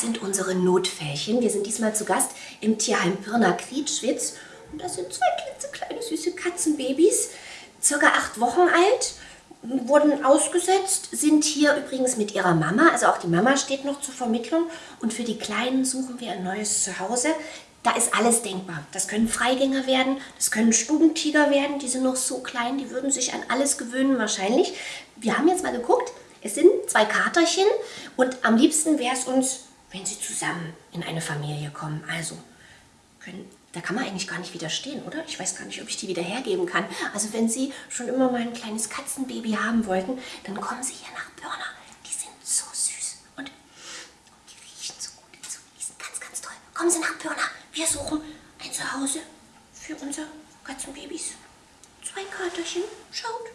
Sind unsere Notfällchen. Wir sind diesmal zu Gast im Tierheim Pirna-Krietschwitz. Und das sind zwei klitzekleine süße Katzenbabys, circa acht Wochen alt, wurden ausgesetzt, sind hier übrigens mit ihrer Mama. Also auch die Mama steht noch zur Vermittlung. Und für die Kleinen suchen wir ein neues Zuhause. Da ist alles denkbar. Das können Freigänger werden, das können Stubentiger werden, die sind noch so klein, die würden sich an alles gewöhnen wahrscheinlich. Wir haben jetzt mal geguckt, es sind zwei Katerchen und am liebsten wäre es uns, wenn sie zusammen in eine Familie kommen. Also, können, da kann man eigentlich gar nicht widerstehen, oder? Ich weiß gar nicht, ob ich die wieder hergeben kann. Also wenn Sie schon immer mal ein kleines Katzenbaby haben wollten, dann kommen Sie hier nach Börner. Die sind so süß und die riechen so gut. Die sind ganz, ganz toll. Kommen Sie nach Börner. Wir suchen ein Zuhause für unsere Katzenbabys. Zwei Katerchen. Schaut.